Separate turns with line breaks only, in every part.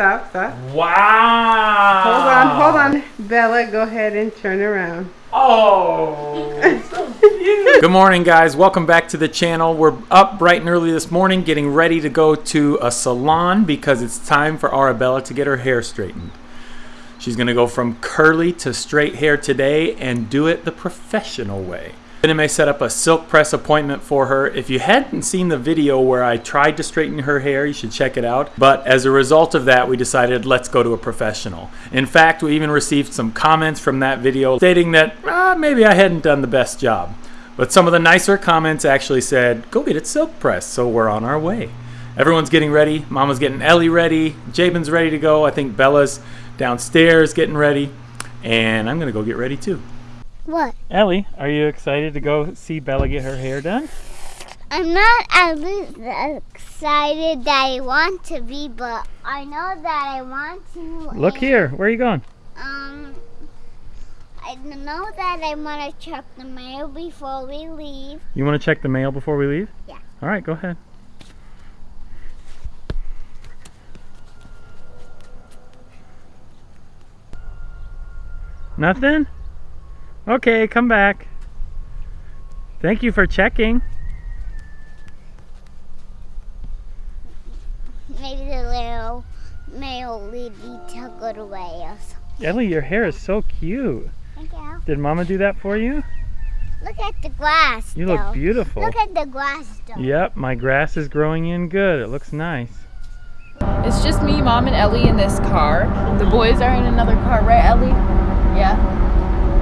stop, stop.
Wow.
Hold on, hold on. Bella, go ahead and turn around.
Oh. Good morning, guys. Welcome back to the channel. We're up bright and early this morning getting ready to go to a salon because it's time for Arabella to get her hair straightened. She's going to go from curly to straight hair today and do it the professional way. Anime set up a silk press appointment for her. If you hadn't seen the video where I tried to straighten her hair, you should check it out. But as a result of that, we decided let's go to a professional. In fact, we even received some comments from that video stating that ah, maybe I hadn't done the best job. But some of the nicer comments actually said, go get it silk pressed, so we're on our way. Everyone's getting ready. Mama's getting Ellie ready. Jabin's ready to go. I think Bella's downstairs getting ready. And I'm going to go get ready too.
What?
Ellie, are you excited to go see Bella get her hair done?
I'm not as excited that I want to be, but I know that I want to.
Look here. Where are you going?
Um, I know that I want to check the mail before we leave.
You want to check the mail before we leave?
Yeah.
All right, go ahead. Nothing? Okay, come back. Thank you for checking.
Maybe the little mail lady took it away or something.
Ellie, your hair is so cute.
Thank you.
Did Mama do that for you?
Look at the grass.
You
though.
look beautiful.
Look at the grass, though.
Yep, my grass is growing in good. It looks nice.
It's just me, mom, and Ellie in this car. The boys are in another car, right, Ellie? Yeah.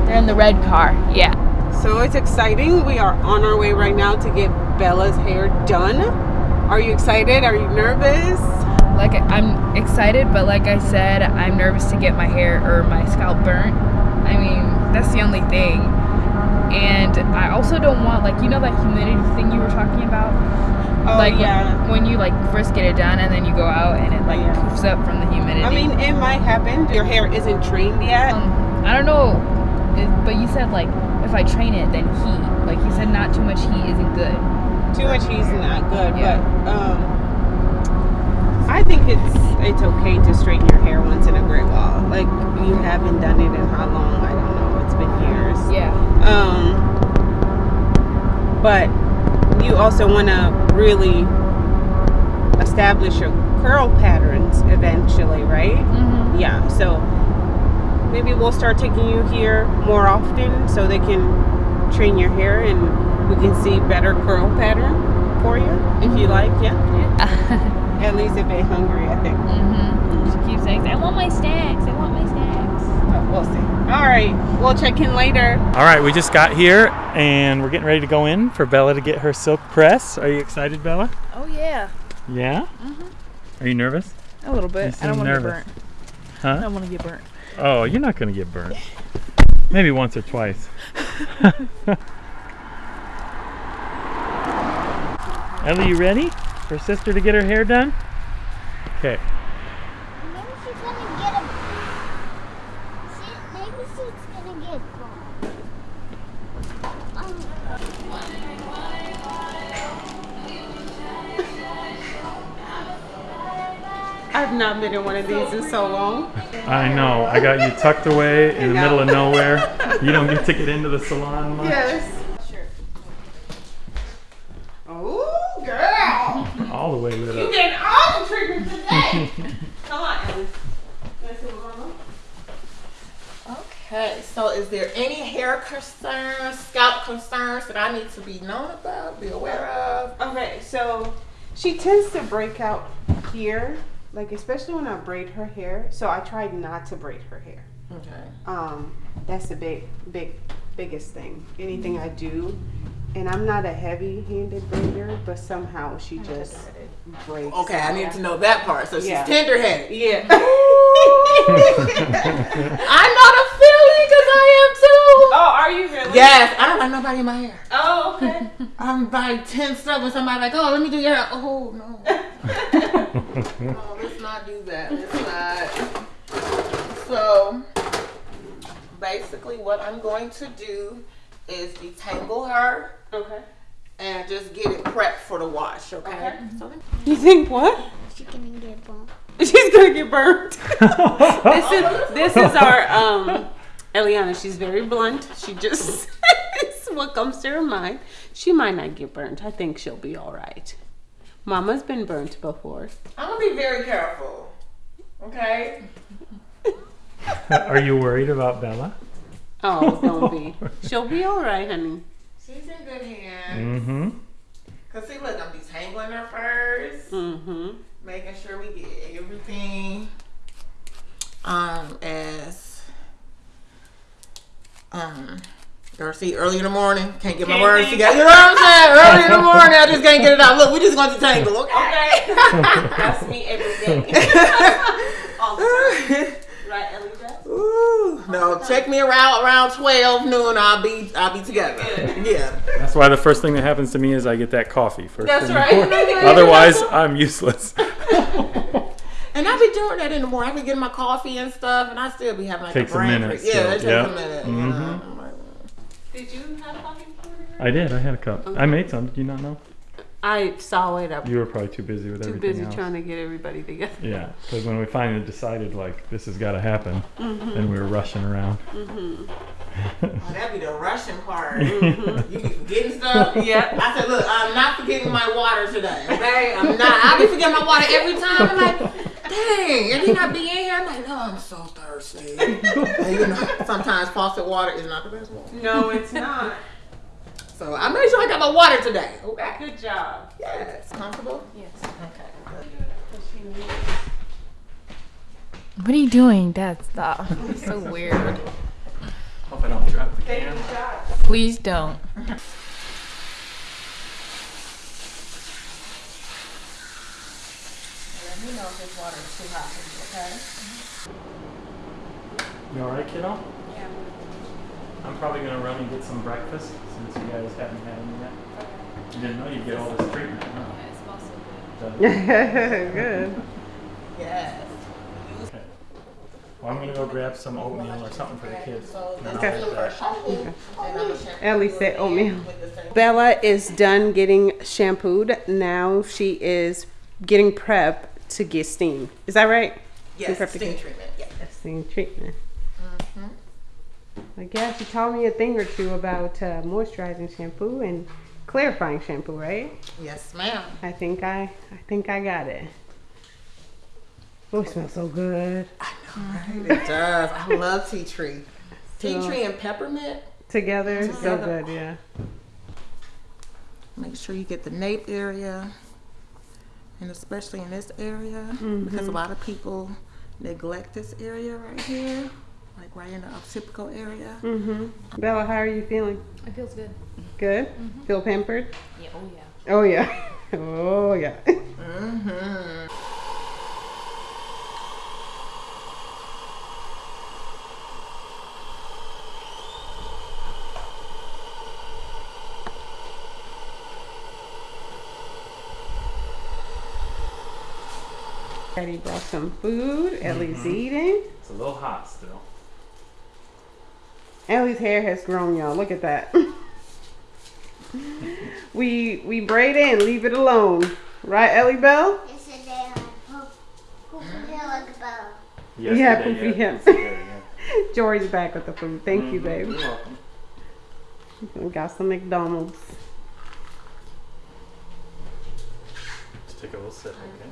They're in the red car. Yeah.
So it's exciting. We are on our way right now to get Bella's hair done. Are you excited? Are you nervous?
Like I'm excited, but like I said, I'm nervous to get my hair or my scalp burnt. I mean, that's the only thing. And I also don't want like you know that humidity thing you were talking about.
Oh,
like
yeah.
when you like first get it done and then you go out and it like
Yeah.
poofs up from the humidity.
I mean, it might happen. Your hair isn't trained yet.
Um, I don't know, it, but you said like if I train it, then heat. Like you said, not too much heat isn't good.
Too much heat's not good,
Yeah.
but um, I think it's it's okay to straighten your hair once in a great while. Like you haven't done it in how long? I don't know. It's been years.
Yeah.
Um, but you also want to really establish your curl patterns eventually, right?
Mm-hmm.
Yeah. So maybe we'll start taking you here more often so they can train your hair and we can see better curl pattern for you if you like. Yeah.
Yeah.
At least if they're hungry, I think.
mm-hmm. She keeps saying, "I want my snacks. I want my snacks."
But we'll see. All right. We'll check in later.
All right, we just got here and we're getting ready to go in for Bella to get her silk press. Are you excited, Bella?
Oh yeah,
Yeah? Mhm. Are you nervous?
a little bit. I don't want to get
nervous.
burnt. I don't want to get burnt.
Oh, you're not going to get burnt. Maybe once or twice. Ellie, you ready for sister to get her hair done? Okay.
Maybe she's gonna get a. Maybe she's gonna get. Um,
I've not been in one of these in so long.
I know. I got you tucked away in the
know.
middle of nowhere. You don't get to get into the salon much.
Yes. Sure. Oh, girl.
All the way lit
You
up.
getting all the treatment today. Come on, Ellie. Let's see what Mama-
Okay, so is there any hair concerns, scalp concerns that I need to be known about, be aware of?
Okay, so she tends to break out here, like especially when I braid her hair. So I tried not to braid her hair.
Okay.
Um, that's the big, big, biggest thing. Anything I do, and I'm not a heavy-handed braider, but somehow she just breaks.
Okay, I need to know that part. So she's
Yeah.
tender-headed.
Yeah.
I know the feeling because I am too.
Oh, are you really?
Yes, I don't like nobody in my hair.
Oh, okay.
I'm like tensed up when somebody like, oh, let me do your hair. Oh no. oh, let's not do that. Let's not. So basically, what I'm going to do is detangle her
okay.
and just get it prepped for the wash. Okay.
Okay.
So
You think what?
she's gonna get burned.
She's gonna get burnt. this is this is our um Eliana. She's very blunt. She just says what comes to her mind. She might not get burnt. I think she'll be all right. Mama's been burnt before.
I'm gonna be very careful. Okay.
Are you worried about Bella?
Oh, don't be. She'll be all right, honey.
She's in good hands.
Mm-hmm.
Cause see, look, I'm detangling her first,
Mm-hmm.
making sure we get everything um as um. Or see, early in the morning, can't get my
Can't
words
think.
together. You know what I'm saying? Early in the morning, I just can't get it out. Look, we just going to detangle, okay?
That's me every day. all the time. Right, Ellie? Jess?
Ooh, no, check me around around twelve noon. I'll be I'll be together. Yeah.
That's why the first thing that happens to me is I get that coffee first.
That's
thing
right.
Otherwise, I'm useless.
And I be doing that in the morning. I be getting my coffee and stuff, and I still be having like
Takes a
a brain
minute
freeze. Yeah, it takes
yeah.
a minute. You
Mhm.
know? Like,
Did you have coffee before?
I did. I had a cup. I made some. Did you not know?
I saw it up.
You were probably too busy with
Too
everything
busy
else.
trying to get everybody together.
Yeah, because when we finally decided like this has got to happen,
Mm-hmm.
then we were rushing around.
Oh, that be the Russian part. You be forgetting stuff.
Yeah.
I said, look, I'm not forgetting my water today. Okay, I'm not. I'll be forgetting my water every time. I'm like, dang, and then I be in here. I'm like, oh, I'm so thirsty. and you know, sometimes faucet water is not the best water.
No, it's not.
So I made sure I got my water today. Okay.
Good job.
Yes. Comfortable.
Yes.
Okay.
What are you doing? Dad, stop. Oh, so weird.
Hope I don't drop the can.
Please don't.
Let me know if this water is too hot for you. Okay. Mm-hmm.
You all right, kiddo? Yeah. I'm probably gonna run and get some breakfast since you guys haven't had any yet. You didn't know you'd get all this treatment, huh? Yeah, it's awesome.
Good.
Yes.
Okay. Well, I'm gonna go grab some oatmeal or something for the kids.
So this
Okay.
is the first shampoo. And I'm gonna shampoo
Ellie said oatmeal.
with the same-
Bella is done getting shampooed. Now she is getting prep to get steam. Is that right?
Yes,
Prep-
steam treatment. Yeah.
Steam treatment. I guess you taught me a thing or two about uh, moisturizing shampoo and clarifying shampoo, right?
Yes, ma'am.
I think I, I think I got it. Oh, it smells so good.
It does. I love tea tree. Tea
So-
tree and peppermint.
Together, so
Together.
good, yeah.
Make sure you get the nape area, and especially in this area, because a lot of people neglect this area right here, like right in the occipital area.
Mm-hmm. Bella, how are you feeling?
It feels good.
Good? Feel pampered?
Yeah, oh yeah.
Oh yeah. Oh yeah.
Mm-hmm.
Daddy brought some food. Mm-hmm. Ellie's eating.
It's a little hot still.
Ellie's hair has grown, y'all. Look at that. we we braid it and leave it alone. Right, Ellie Bell?
Yesterday I pooped, pooped like a bell.
Yeah, poofy
yeah.
hips.
Yesterday,
Jory's back with the food. Thank
yeah.
you, mm-hmm. babe.
You're welcome.
We got some McDonald's.
Just take a little sip, okay?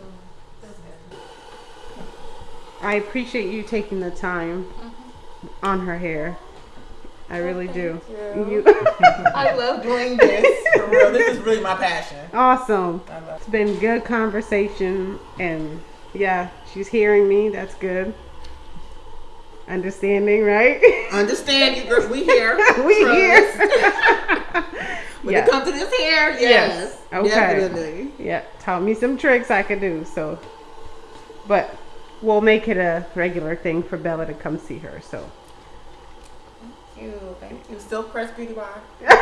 I appreciate you taking the time mm-hmm. on her hair. I really do. You
I love doing this. For real, this is really my passion.
awesome. It's been good conversation and yeah, she's hearing me. That's good. Understanding, right?
Understand you, girl. We here.
we
Trust.
here.
When
yeah.
it comes to this hair, yes.
Yes. Okay.
Definitely.
yeah. Taught me some tricks I could do. So, but we'll make it a regular thing for Bella to come see her. So.
Thank you. Thank you. Still press beauty bar.
Shameless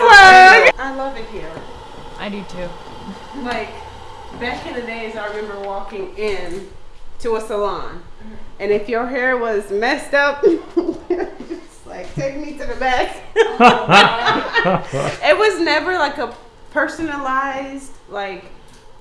plug. I love it here.
I do too.
Like back in the days, I remember walking in to a salon, and if your hair was messed up, just like take me to the back. it was never like a personalized like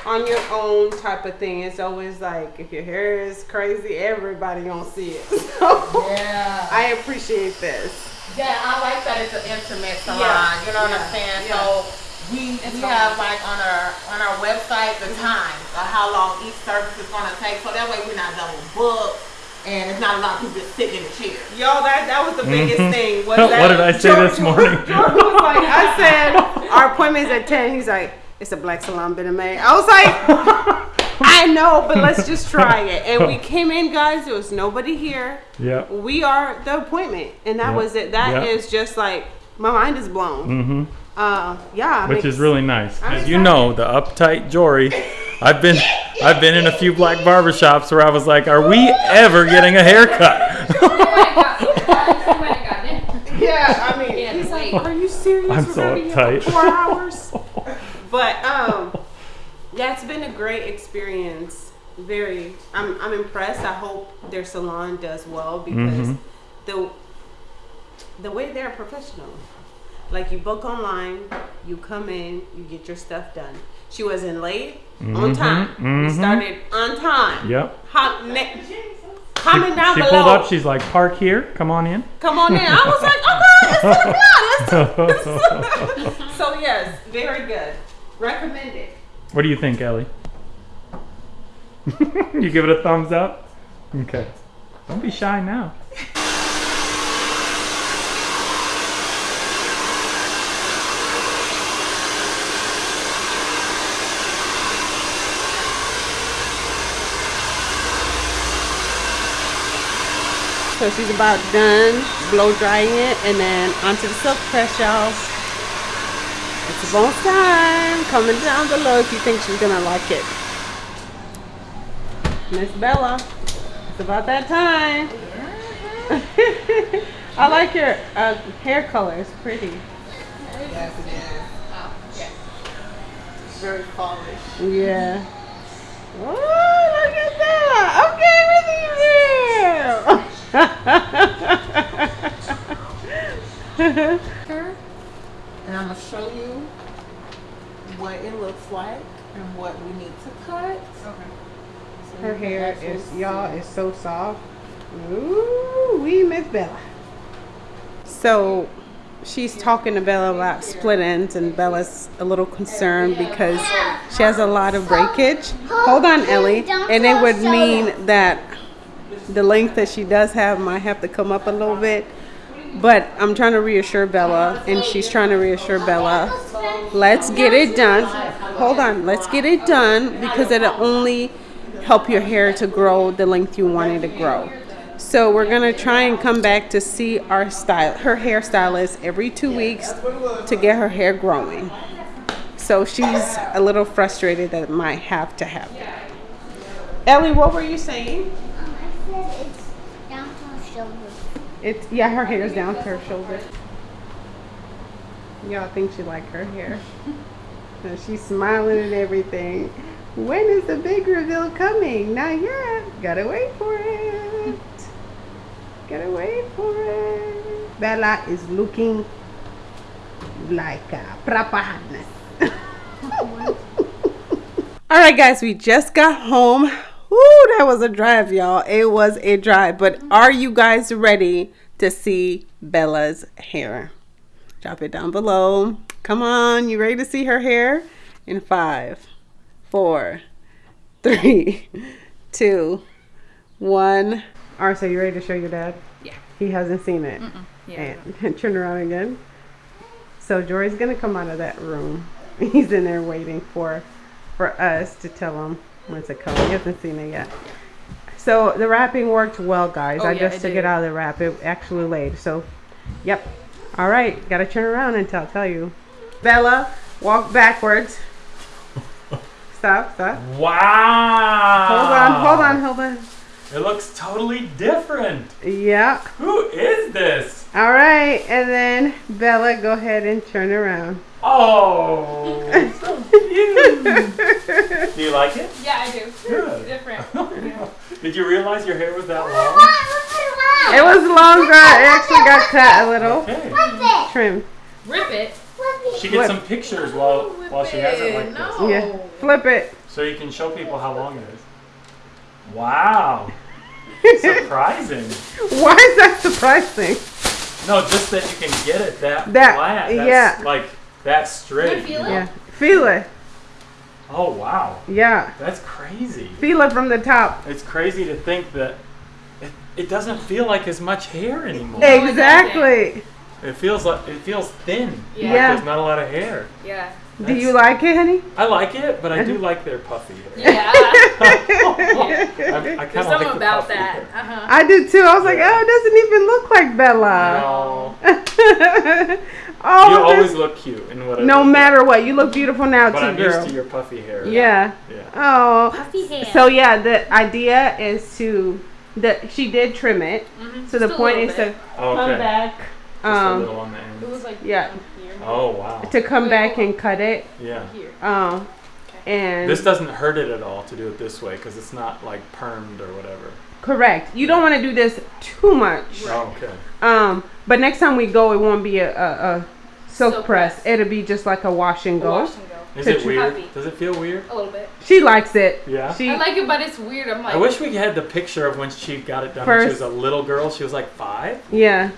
on your own type of thing. It's always like if your hair is crazy, everybody gonna see it. So
Yeah.
I appreciate this.
Yeah, I like that it's an intimate salon.
Yeah,
You know what
yeah,
I'm saying?
yeah.
So we we have like on our on our website the mm-hmm. time of how long each service is gonna take. So that way we're not double booked and it's not a lot of people just sitting in the chair.
Yo, that that was the biggest mm-hmm. thing. Was
What
that
did I say this morning?
Jordan was like, I said our appointment's at ten. He's like, it's a black salon been in May. I was like, I know, but let's just try it. And we came in, guys. There was nobody here.
Yeah.
We are the appointment, and that
Yeah.
was it. That is
Yeah.
just like my mind is blown.
Mm-hmm.
Uh, yeah,
Which
makes-
is really nice.
I'm
As you know, the uptight Jory. I've been I've been in a few black barbershops where I was like, are we ever getting a haircut?
Yeah, I mean,
Yeah,
he's like, "Are you serious?
I'm
We're
so
gonna here
uptight.
for four hours." But um, that's been a great experience. Very, I'm I'm impressed. I hope their salon does well because
Mhm.
the the way they're professional. Like you book online, you come in, you get your stuff done. She wasn't late, on
Mhm,
time. We
mhm.
started on time.
Yep.
Hot ne- comment down
She
below.
pulled up. She's like, park here. Come on in.
Come on in. I was like, okay, it's 10 o'clock. Let's do. So yes, very good. Recommended.
What do you think, Ellie? you give it a thumbs up? Okay. Don't be shy now.
So she's about done blow drying it and then onto the silk press, y'all. It's almost time. Comment down below if you think she's gonna like it. Miss Bella, it's about that time. I like your uh, hair color. It's pretty.
Yes, it is. Oh, yes. It's very polished.
Yeah. Oh, look at that. Okay, with you.
And I'm gonna show you what it looks like and what we need to cut. So
Her hair is, y'all, is so soft. Ooh, we Miss Bella. So she's talking to Bella about split ends, and Bella's a little concerned because she has a lot of breakage. Hold on, Ellie. And it would mean that the length that she does have might have to come up a little bit. But I'm trying to reassure Bella, and she's trying to reassure Bella. Let's get it done. Hold on, let's get it done because it'll only help your hair to grow the length you want it to grow. So we're gonna try and come back to see our style, her hairstylist every two weeks to get her hair growing. So she's a little frustrated that it might have to happen. Ellie, what were you saying?
Um, I said it's down to her shoulders.
It's yeah, her hair is down to her shoulder. Y'all think she like her hair. And she's smiling and everything. When is the big reveal coming? Not yet. Gotta wait for it. Gotta wait for it. Bella is looking like a proper hotness. All right, guys, we just got home. Woo, that was a drive, y'all. It was a drive. But are you guys ready to see Bella's hair? Drop it down below. Come on, you ready to see her hair? In five, four, three, two, one. Arsa, you ready to show your dad?
Yeah.
He hasn't seen it.
Yeah.
And turn around again. So Jory's gonna come out of that room. He's in there waiting for for us to tell him when's it coming. You haven't seen it yet. So the wrapping worked well, guys.
Oh,
I
yeah,
just
it
took
did.
it out of the wrap. It actually laid. So, yep. All right, gotta turn around and tell tell you. Bella, walk backwards. Stop, stop.
Wow.
Hold on, hold on, hold on.
It looks totally different.
Yeah.
Who is this?
All right, and then Bella, go ahead and turn around.
Oh, so cute. Do you like it?
Yeah, I do.
Good.
Different.
Did you realize your hair was that long?
It was longer. It actually got cut a little.
Okay.
Trim.
Rip it.
She gets some pictures while while she has it like this.
Yeah. Flip it.
So you can show people how long it is. Wow. Surprising.
Why is that surprising?
No, just that you can get it that,
That-
flat. That's
yeah.
Like that straight.
feel it?
Yeah. Feel it.
Oh wow.
Yeah.
That's crazy.
Feel it from the top.
It's crazy to think that it, it doesn't feel like as much hair anymore.
Exactly.
It feels like it feels thin.
Yeah.
Like
Yeah.
there's not a lot of hair.
Yeah.
Do you like it, honey?
I like it, but I do like their puffy hair.
Yeah.
I, I kind
There's
of
something
like
about
puffy
that.
hair.
Uh-huh.
I do too. I was like, oh, it doesn't even look like Bella.
No,
oh,
you
this-
always look cute in whatever.
no matter what, you look beautiful now
But
too,
I'm
girl.
used to your puffy hair.
yeah.
Yeah.
Oh.
Puffy hair.
So yeah, the idea is to that she did trim it.
Mm-hmm.
So the
Just a
point is
bit.
to
Oh,
come back.
Just a
Um,
little on the
It was like
Yeah.
here.
Oh wow.
to come back and cut it.
Yeah.
Here.
Um, and
This doesn't hurt it at all to do it this way because it's not like permed or whatever.
correct. You don't want to do this too much.
Oh, okay.
Um, but next time we go, it won't be a, a, a silk,
Silk
press.
press.
It'll be just like a wash and
A
go.
Wash and go.
Is it weird?
Puffy.
Does it feel weird?
A little bit.
She likes it.
Yeah.
She
I like it, but it's weird. I'm like,
I wish we had the picture of when she got it done when she was a little girl. She was like five.
yeah.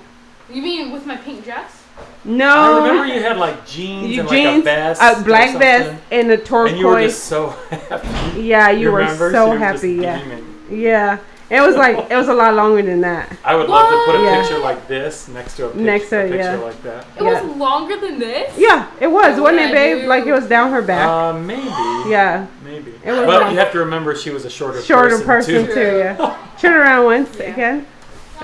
you mean with my pink dress?
No.
I remember you had like jeans
You
and
jeans,
like a vest,
a black vest, and a
and you were
turquoise.
just so happy.
yeah, you, were
remember?
so
She was
happy.
just
Yeah,
beaming.
yeah. It was like it was a lot longer than that.
I would love to put a
Yeah.
picture like this next to a, pic-
Next to
a picture
yeah.
like that.
It
Yeah.
was longer than this.
Yeah, it was,
Oh,
wasn't it, babe?
dude.
Like it was down her back.
Uh, maybe.
yeah,
Maybe.
It was
but
like-
you have to remember she was a shorter,
shorter
person,
person
too.
too. Yeah. Turn around once
Yeah.
again.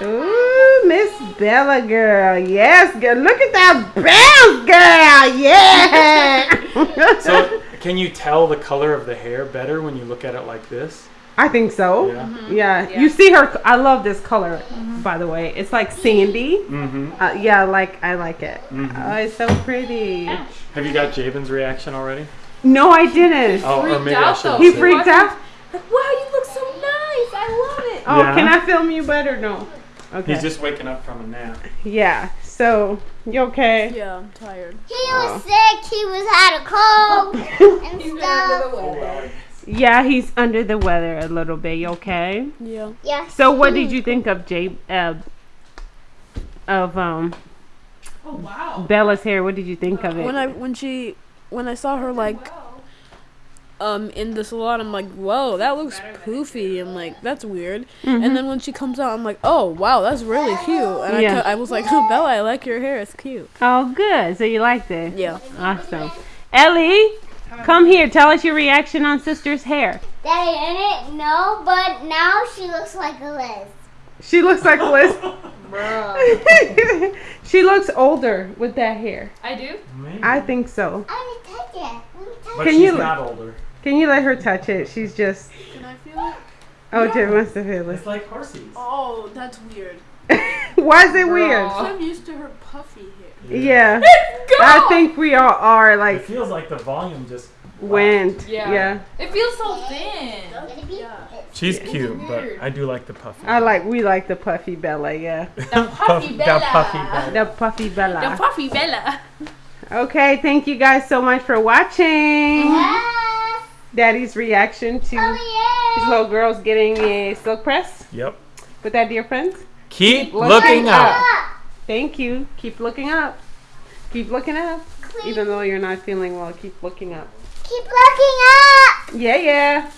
Ooh, Miss Bella girl. Yes, girl. Look at that bounce, girl. Yeah.
So, can you tell the color of the hair better when you look at it like this?
I think so.
Yeah.
Yeah.
Yeah.
You see her. I love this color, by the way. It's like sandy.
Mm-hmm.
Uh, yeah, like I like it.
Mhm.
Oh, it's so pretty.
Have you got Jabin's reaction already?
No, I didn't.
Oh, or
freaked
maybe I
out,
should.
though.
He freaked out.
Like, wow, you look so nice. I love it.
Oh,
Yeah.
can I film you better? No. Okay.
He's just waking up from a nap.
yeah. So you okay?
Yeah, I'm tired.
He was sick. He was had a cold and stuff.
Yeah, he's under the weather a little bit. You okay?
Yeah.
Yeah.
So what did you think of Jay uh, of um
Oh wow.
Bella's hair? What did you think of it?
when I when she when I saw her like um in the salon, I'm like, whoa, that looks poofy. I'm like, that's weird.
Mm-hmm.
And then when she comes out, I'm like, oh wow, that's really cute. And
Yeah.
I, cu- I was like, oh, Bella, I like your hair. It's cute.
oh, good. So you liked it?
Yeah.
Awesome. Ellie, come here. Tell us your reaction on sister's hair.
Daddy, I didn't know, but now she looks like a Liz.
She looks like a Liz. she looks older with that hair.
I do.
Maybe.
I think so.
I need to touch it. Let me touch
but
Can
she's
you-
not older.
Can you let her touch it? She's just.
Can I feel it?
Oh, Jay wants to feel it.
It's like horses.
Oh, that's weird.
Why is it weird?
I'm used to her puffy hair.
Yeah. I think we all are like.
It feels like the volume just.
went.
Yeah.
Yeah.
It feels so thin.
it. Be-
She's cute, but I do like the puffy.
I like we like the puffy Bella, yeah.
The puffy Bella.
The puffy Bella.
The puffy Bella.
The puffy Bella.
Okay, thank you guys so much for watching.
Yes.
Daddy's reaction to
Oh
his little girls getting a silk press
Yep.
with that, dear friends.
Keep
Look
looking
up.
up.
Thank you. Keep looking up. Keep looking up.
Keep,
Even though you're not feeling well, keep looking up.
keep looking up.
Yeah, yeah.